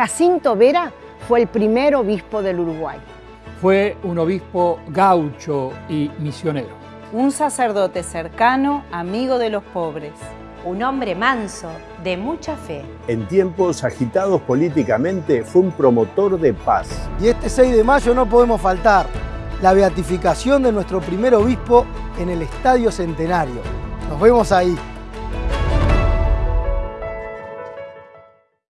Jacinto Vera fue el primer obispo del Uruguay. Fue un obispo gaucho y misionero. Un sacerdote cercano, amigo de los pobres. Un hombre manso, de mucha fe. En tiempos agitados políticamente fue un promotor de paz. Y este 6 de mayo no podemos faltar la beatificación de nuestro primer obispo en el Estadio Centenario. Nos vemos ahí.